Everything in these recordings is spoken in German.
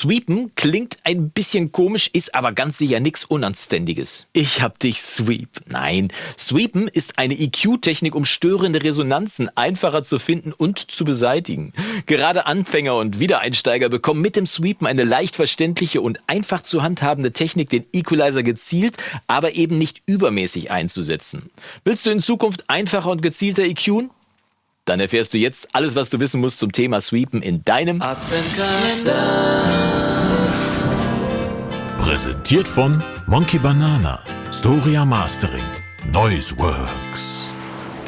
Sweepen klingt ein bisschen komisch, ist aber ganz sicher nichts Unanständiges. Ich hab dich Sweep. Nein, Sweepen ist eine EQ-Technik, um störende Resonanzen einfacher zu finden und zu beseitigen. Gerade Anfänger und Wiedereinsteiger bekommen mit dem Sweepen eine leicht verständliche und einfach zu handhabende Technik, den Equalizer gezielt, aber eben nicht übermäßig einzusetzen. Willst du in Zukunft einfacher und gezielter EQen? Dann erfährst du jetzt alles, was du wissen musst zum Thema Sweepen in deinem Adventskalender. Präsentiert von Monkey Banana, Storia Mastering, Noiseworks.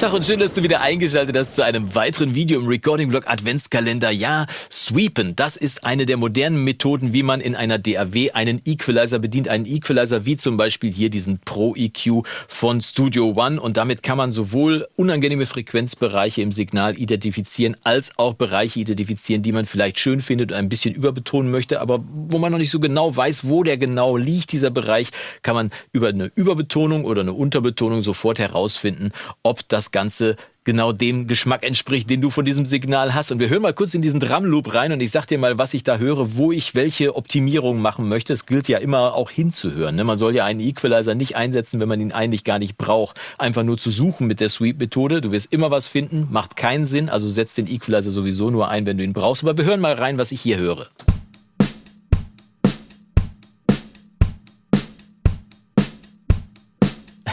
Tag und schön, dass du wieder eingeschaltet hast zu einem weiteren Video im Recording-Blog Adventskalender. Ja, Sweepen, das ist eine der modernen Methoden, wie man in einer DAW einen Equalizer bedient. Einen Equalizer wie zum Beispiel hier diesen Pro EQ von Studio One. Und damit kann man sowohl unangenehme Frequenzbereiche im Signal identifizieren, als auch Bereiche identifizieren, die man vielleicht schön findet und ein bisschen überbetonen möchte, aber wo man noch nicht so genau weiß, wo der genau liegt, dieser Bereich, kann man über eine Überbetonung oder eine Unterbetonung sofort herausfinden, ob das Ganze genau dem Geschmack entspricht, den du von diesem Signal hast. Und wir hören mal kurz in diesen Drumloop rein und ich sag dir mal, was ich da höre, wo ich welche Optimierung machen möchte. Es gilt ja immer auch hinzuhören. Ne? Man soll ja einen Equalizer nicht einsetzen, wenn man ihn eigentlich gar nicht braucht. Einfach nur zu suchen mit der Sweep-Methode. Du wirst immer was finden, macht keinen Sinn. Also setz den Equalizer sowieso nur ein, wenn du ihn brauchst. Aber wir hören mal rein, was ich hier höre.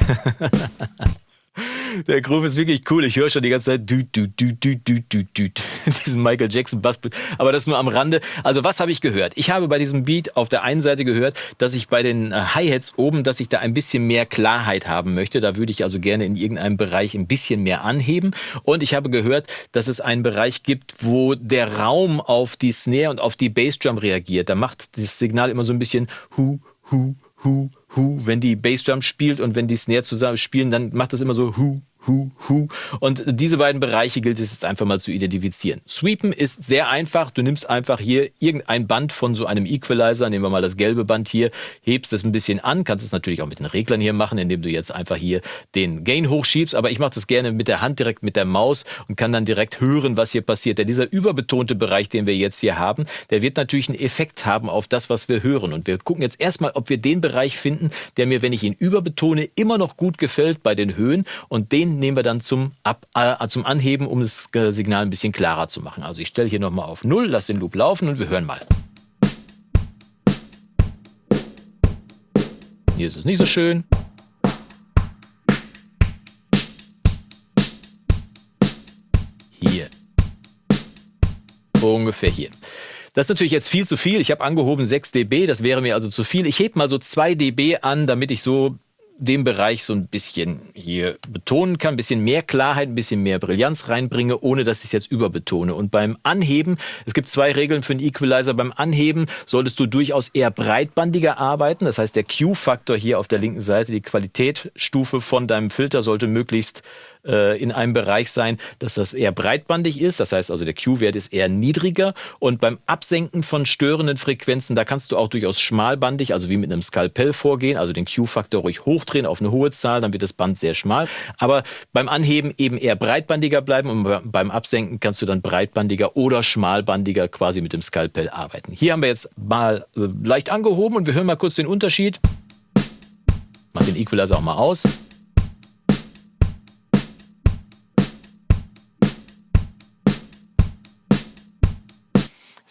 Der Groove ist wirklich cool. Ich höre schon die ganze Zeit du, du, du, du, du, du, du, diesen Michael Jackson Bass. Aber das nur am Rande. Also was habe ich gehört? Ich habe bei diesem Beat auf der einen Seite gehört, dass ich bei den äh, Hi-Hats oben, dass ich da ein bisschen mehr Klarheit haben möchte. Da würde ich also gerne in irgendeinem Bereich ein bisschen mehr anheben. Und ich habe gehört, dass es einen Bereich gibt, wo der Raum auf die Snare und auf die Bassdrum reagiert. Da macht das Signal immer so ein bisschen hu, hu, hu, hu. Wenn die Bassdrum spielt und wenn die Snare zusammen spielen, dann macht das immer so hu, Hu, Hu. Und diese beiden Bereiche gilt es jetzt einfach mal zu identifizieren. Sweepen ist sehr einfach. Du nimmst einfach hier irgendein Band von so einem Equalizer, nehmen wir mal das gelbe Band hier, hebst es ein bisschen an, kannst es natürlich auch mit den Reglern hier machen, indem du jetzt einfach hier den Gain hochschiebst, aber ich mache das gerne mit der Hand direkt mit der Maus und kann dann direkt hören, was hier passiert. Denn dieser überbetonte Bereich, den wir jetzt hier haben, der wird natürlich einen Effekt haben auf das, was wir hören. Und wir gucken jetzt erstmal, ob wir den Bereich finden, der mir, wenn ich ihn überbetone, immer noch gut gefällt bei den Höhen und den nehmen wir dann zum, Ab, äh, zum Anheben, um das Signal ein bisschen klarer zu machen. Also ich stelle hier nochmal auf 0, lasse den Loop laufen und wir hören mal. Hier ist es nicht so schön. Hier. Ungefähr hier. Das ist natürlich jetzt viel zu viel. Ich habe angehoben 6 dB, das wäre mir also zu viel. Ich hebe mal so 2 dB an, damit ich so dem Bereich so ein bisschen hier betonen kann, ein bisschen mehr Klarheit, ein bisschen mehr Brillanz reinbringe, ohne dass ich es jetzt überbetone. Und beim Anheben, es gibt zwei Regeln für einen Equalizer. Beim Anheben solltest du durchaus eher breitbandiger arbeiten. Das heißt, der Q-Faktor hier auf der linken Seite, die Qualitätsstufe von deinem Filter sollte möglichst äh, in einem Bereich sein, dass das eher breitbandig ist. Das heißt also, der Q-Wert ist eher niedriger. Und beim Absenken von störenden Frequenzen, da kannst du auch durchaus schmalbandig, also wie mit einem Skalpell vorgehen, also den Q-Faktor ruhig hochdrehen auf eine hohe Zahl, dann wird das Band sehr schmal. Aber beim Anheben eben eher breitbandiger bleiben und beim Absenken kannst du dann breitbandiger oder schmalbandiger quasi mit dem Skalpell arbeiten. Hier haben wir jetzt mal äh, leicht angehoben und wir hören mal kurz den Unterschied. Mach den Equalizer auch mal aus.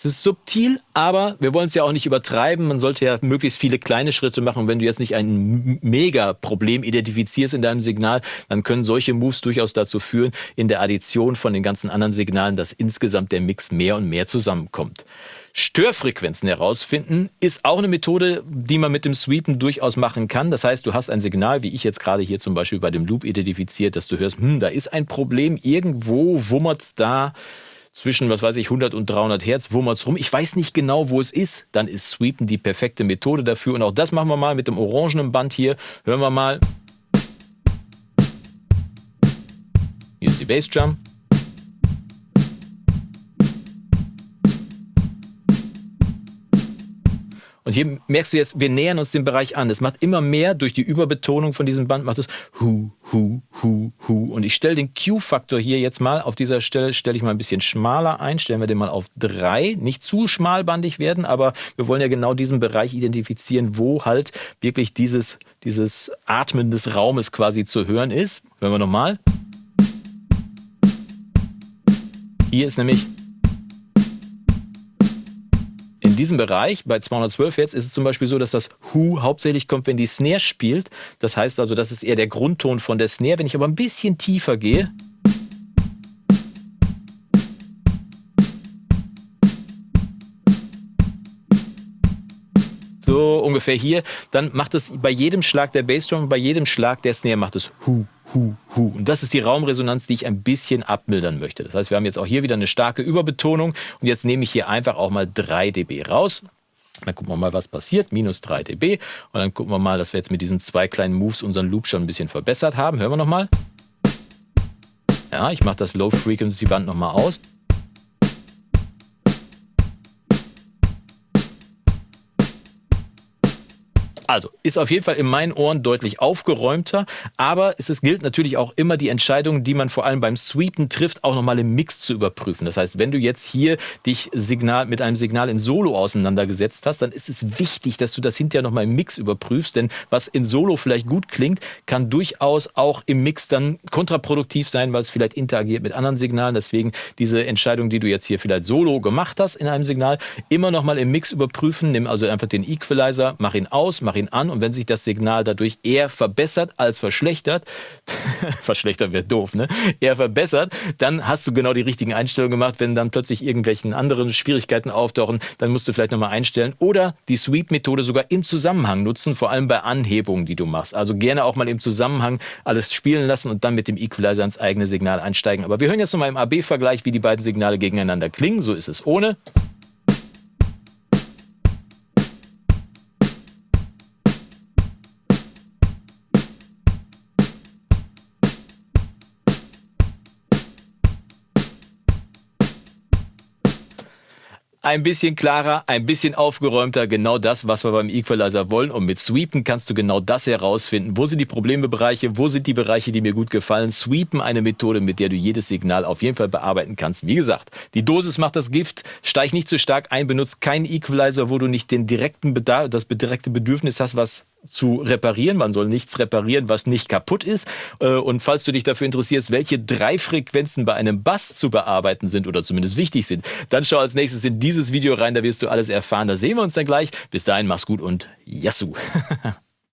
Es ist subtil, aber wir wollen es ja auch nicht übertreiben. Man sollte ja möglichst viele kleine Schritte machen. wenn du jetzt nicht ein Mega-Problem identifizierst in deinem Signal, dann können solche Moves durchaus dazu führen, in der Addition von den ganzen anderen Signalen, dass insgesamt der Mix mehr und mehr zusammenkommt. Störfrequenzen herausfinden ist auch eine Methode, die man mit dem Sweepen durchaus machen kann. Das heißt, du hast ein Signal, wie ich jetzt gerade hier zum Beispiel bei dem Loop identifiziert, dass du hörst, hm, da ist ein Problem, irgendwo wummert's da zwischen, was weiß ich, 100 und 300 Hertz, wummert's rum. Ich weiß nicht genau, wo es ist. Dann ist Sweepen die perfekte Methode dafür. Und auch das machen wir mal mit dem orangenen Band hier. Hören wir mal. Hier ist die Bassdrum. Und hier merkst du jetzt, wir nähern uns dem Bereich an. Es macht immer mehr durch die Überbetonung von diesem Band, macht es hu, hu, hu, hu. Und ich stelle den Q-Faktor hier jetzt mal, auf dieser Stelle stelle ich mal ein bisschen schmaler ein, stellen wir den mal auf drei. Nicht zu schmalbandig werden, aber wir wollen ja genau diesen Bereich identifizieren, wo halt wirklich dieses, dieses Atmen des Raumes quasi zu hören ist. Hören wir nochmal. Hier ist nämlich diesem Bereich, bei 212 jetzt, ist es zum Beispiel so, dass das Hu hauptsächlich kommt, wenn die Snare spielt. Das heißt also, das ist eher der Grundton von der Snare. Wenn ich aber ein bisschen tiefer gehe, so ungefähr hier, dann macht es bei jedem Schlag der Bassdrum, bei jedem Schlag der Snare macht es Hu, Hu, Hu. Und das ist die Raumresonanz, die ich ein bisschen abmildern möchte. Das heißt, wir haben jetzt auch hier wieder eine starke Überbetonung und jetzt nehme ich hier einfach auch mal 3 dB raus. Dann gucken wir mal, was passiert. Minus 3 dB. Und dann gucken wir mal, dass wir jetzt mit diesen zwei kleinen Moves unseren Loop schon ein bisschen verbessert haben. Hören wir nochmal. Ja, ich mache das Low Frequency Band nochmal aus. Also, ist auf jeden Fall in meinen Ohren deutlich aufgeräumter, aber es ist, gilt natürlich auch immer die Entscheidung, die man vor allem beim Sweepen trifft, auch nochmal im Mix zu überprüfen. Das heißt, wenn du jetzt hier dich Signal, mit einem Signal in Solo auseinandergesetzt hast, dann ist es wichtig, dass du das hinterher nochmal im Mix überprüfst, denn was in Solo vielleicht gut klingt, kann durchaus auch im Mix dann kontraproduktiv sein, weil es vielleicht interagiert mit anderen Signalen. Deswegen diese Entscheidung, die du jetzt hier vielleicht Solo gemacht hast in einem Signal, immer nochmal im Mix überprüfen. Nimm also einfach den Equalizer, mach ihn aus, mach ihn an und wenn sich das Signal dadurch eher verbessert als verschlechtert, verschlechtert wäre doof, ne? Eher verbessert, dann hast du genau die richtigen Einstellungen gemacht. Wenn dann plötzlich irgendwelchen anderen Schwierigkeiten auftauchen, dann musst du vielleicht nochmal einstellen oder die Sweep-Methode sogar im Zusammenhang nutzen, vor allem bei Anhebungen, die du machst. Also gerne auch mal im Zusammenhang alles spielen lassen und dann mit dem Equalizer ins eigene Signal einsteigen. Aber wir hören jetzt nochmal im AB-Vergleich, wie die beiden Signale gegeneinander klingen. So ist es ohne. Ein bisschen klarer, ein bisschen aufgeräumter, genau das, was wir beim Equalizer wollen. Und mit Sweepen kannst du genau das herausfinden. Wo sind die Problembereiche? Wo sind die Bereiche, die mir gut gefallen? Sweepen, eine Methode, mit der du jedes Signal auf jeden Fall bearbeiten kannst. Wie gesagt, die Dosis macht das Gift. Steig nicht zu stark ein, benutzt keinen Equalizer, wo du nicht den direkten Bedarf, das direkte Bedürfnis hast, was zu reparieren. Man soll nichts reparieren, was nicht kaputt ist. Äh, und falls du dich dafür interessierst, welche drei Frequenzen bei einem Bass zu bearbeiten sind oder zumindest wichtig sind, dann schau als nächstes in dieses Video rein, da wirst du alles erfahren. Da sehen wir uns dann gleich. Bis dahin, mach's gut und Yassou!